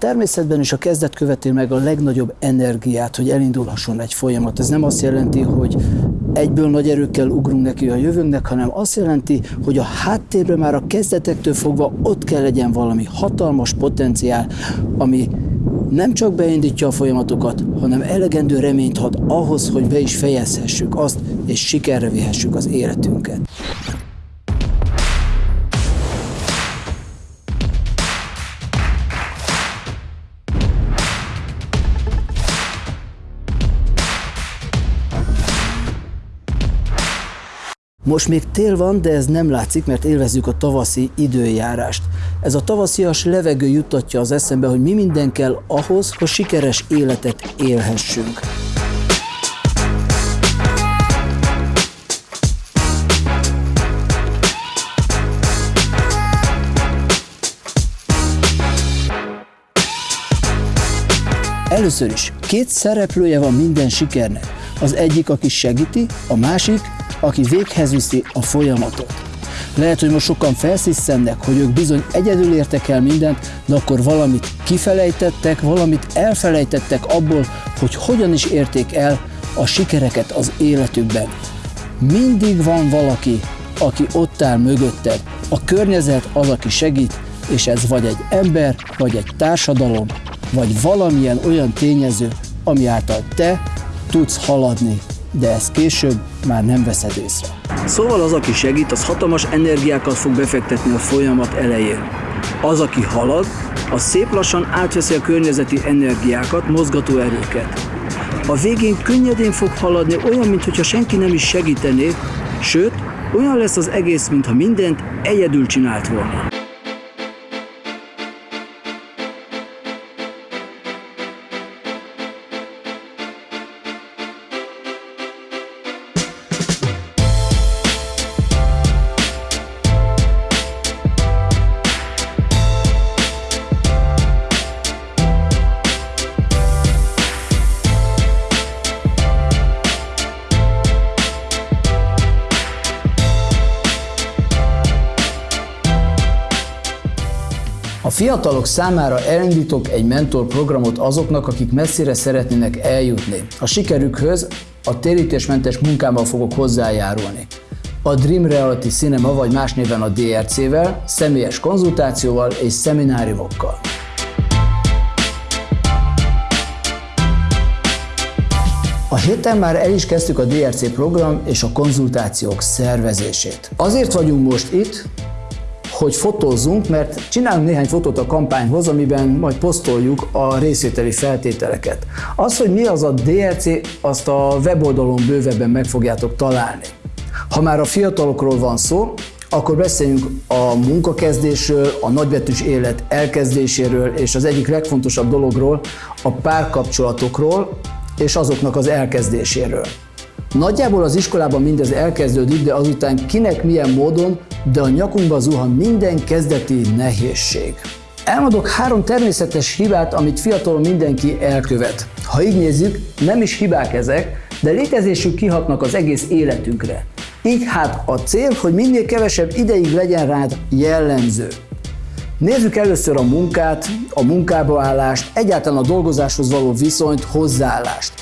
természetben is a kezdet követi meg a legnagyobb energiát, hogy elindulhasson egy folyamat. Ez nem azt jelenti, hogy egyből nagy erőkkel ugrunk neki a jövőnknek, hanem azt jelenti, hogy a háttérben már a kezdetektől fogva ott kell legyen valami hatalmas potenciál, ami nem csak beindítja a folyamatokat, hanem elegendő reményt ad ahhoz, hogy be is fejezhessük azt, és sikerre vihessük az életünket. Most még tél van, de ez nem látszik, mert élvezzük a tavaszi időjárást. Ez a tavaszias levegő jutatja az eszembe, hogy mi minden kell ahhoz, hogy sikeres életet élhessünk. Először is, két szereplője van minden sikernek. Az egyik, aki segíti, a másik, aki véghez viszi a folyamatot. Lehet, hogy most sokan felszisszennek, hogy ők bizony egyedül értek el mindent, de akkor valamit kifelejtettek, valamit elfelejtettek abból, hogy hogyan is érték el a sikereket az életükben. Mindig van valaki, aki ott áll mögötted. A környezet az, aki segít, és ez vagy egy ember, vagy egy társadalom, vagy valamilyen olyan tényező, ami által te tudsz haladni de ezt később már nem veszed észre. Szóval az, aki segít, az hatalmas energiákat fog befektetni a folyamat elején. Az, aki halad, az szép lassan átveszi a környezeti energiákat, mozgató erőket. A végén könnyedén fog haladni, olyan, mintha senki nem is segítené, sőt, olyan lesz az egész, mintha mindent egyedül csinált volna. Fiatalok számára elindítok egy mentor programot azoknak, akik messzire szeretnének eljutni. A sikerükhöz a térítésmentes munkámmal fogok hozzájárulni. A Dream Reality Cinema, vagy más néven a DRC-vel, személyes konzultációval és szemináriumokkal. A héten már el is kezdtük a DRC program és a konzultációk szervezését. Azért vagyunk most itt, hogy fotózzunk, mert csinálunk néhány fotót a kampányhoz, amiben majd posztoljuk a részvételi feltételeket. Az, hogy mi az a DRC, azt a weboldalon bővebben meg fogjátok találni. Ha már a fiatalokról van szó, akkor beszéljünk a munkakezdésről, a nagybetűs élet elkezdéséről, és az egyik legfontosabb dologról, a párkapcsolatokról, és azoknak az elkezdéséről. Nagyjából az iskolában mindez elkezdődik, de azután kinek milyen módon, de a nyakunkba zuhan minden kezdeti nehézség. Elmondok három természetes hibát, amit fiatalon mindenki elkövet. Ha így nézzük, nem is hibák ezek, de létezésük kihatnak az egész életünkre. Így hát a cél, hogy minél kevesebb ideig legyen rád jellemző. Nézzük először a munkát, a munkába állást, egyáltalán a dolgozáshoz való viszonyt, hozzáállást.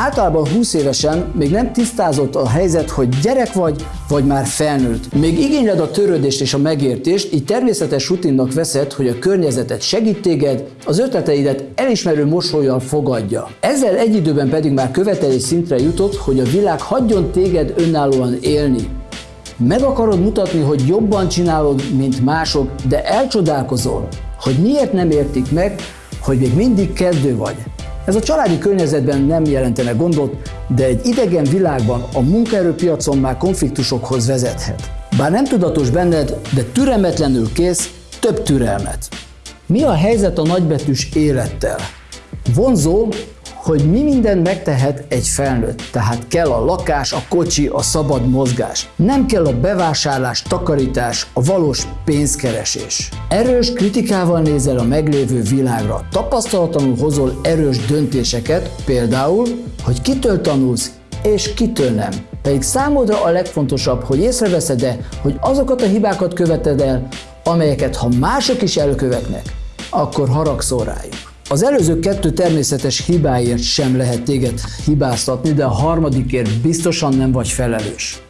Általában 20 évesen még nem tisztázott a helyzet, hogy gyerek vagy, vagy már felnőtt. Még igényled a törődést és a megértést, így természetes rutinnak veszed, hogy a környezetet segít téged, az ötleteidet elismerő mosolyjal fogadja. Ezzel egy időben pedig már követelés szintre jutott, hogy a világ hagyjon téged önállóan élni. Meg akarod mutatni, hogy jobban csinálod, mint mások, de elcsodálkozol, hogy miért nem értik meg, hogy még mindig kezdő vagy. Ez a családi környezetben nem jelentene gondot, de egy idegen világban a munkaerőpiacon már konfliktusokhoz vezethet. Bár nem tudatos benned, de türelmetlenül kész több türelmet. Mi a helyzet a nagybetűs élettel? Vonzó, hogy mi minden megtehet egy felnőtt. Tehát kell a lakás, a kocsi, a szabad mozgás. Nem kell a bevásárlás, takarítás, a valós pénzkeresés. Erős kritikával nézel a meglévő világra. Tapasztalatlanul hozol erős döntéseket, például, hogy kitől tanulsz, és kitől nem. Pedig számodra a legfontosabb, hogy észreveszed-e, hogy azokat a hibákat követed el, amelyeket ha mások is elkövetnek, akkor haragszol rájuk. Az előző kettő természetes hibáért sem lehet téged hibáztatni, de a harmadikért biztosan nem vagy felelős.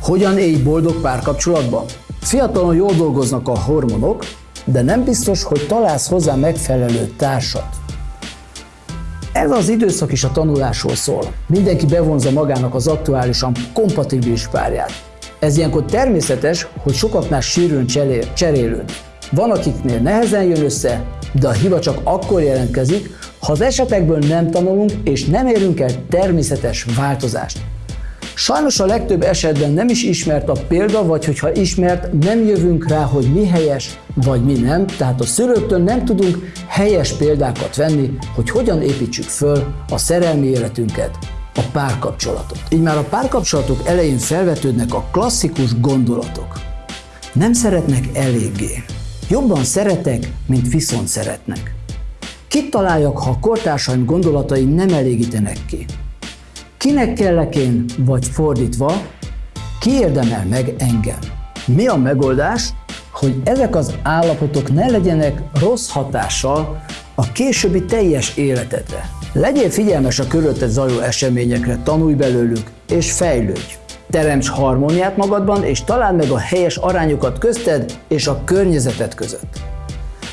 Hogyan élj boldog párkapcsolatban? Fiatalon jól dolgoznak a hormonok, de nem biztos, hogy találsz hozzá megfelelő társat. Ez az időszak is a tanulásról szól. Mindenki bevonza magának az aktuálisan kompatibilis párját. Ez ilyenkor természetes, hogy sokaknál sűrűn cserélődik. Van, akiknél nehezen jön össze, de a hiba csak akkor jelentkezik, ha az esetekből nem tanulunk és nem érünk el természetes változást. Sajnos a legtöbb esetben nem is ismert a példa, vagy hogyha ismert, nem jövünk rá, hogy mi helyes, vagy mi nem, tehát a szülőktől nem tudunk helyes példákat venni, hogy hogyan építsük föl a szerelmi életünket, a párkapcsolatot. Így már a párkapcsolatok elején felvetődnek a klasszikus gondolatok. Nem szeretnek eléggé. Jobban szeretek, mint viszont szeretnek. Kit találjak, ha a kortársaim gondolatai nem elégítenek ki? Kinek kellek én, vagy fordítva, ki érdemel meg engem? Mi a megoldás, hogy ezek az állapotok ne legyenek rossz hatással a későbbi teljes életedre? Legyél figyelmes a körülötted zajló eseményekre, tanulj belőlük, és fejlődj. Teremts harmóniát magadban, és találd meg a helyes arányokat közted és a környezeted között.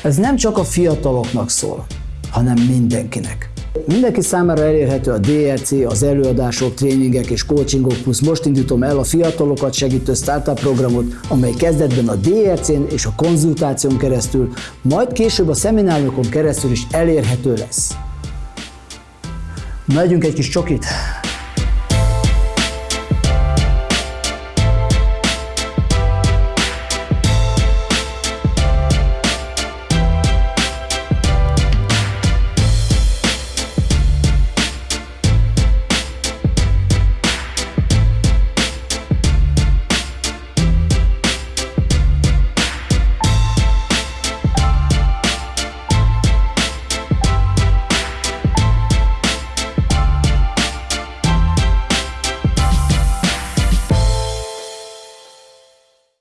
Ez nem csak a fiataloknak szól, hanem mindenkinek. Mindenki számára elérhető a DRC, az előadások, tréningek és coachingok, plusz most indítom el a fiatalokat segítő startup programot, amely kezdetben a DRC-n és a konzultáción keresztül, majd később a szemináriumokon keresztül is elérhető lesz. Megyünk egy kis csokit!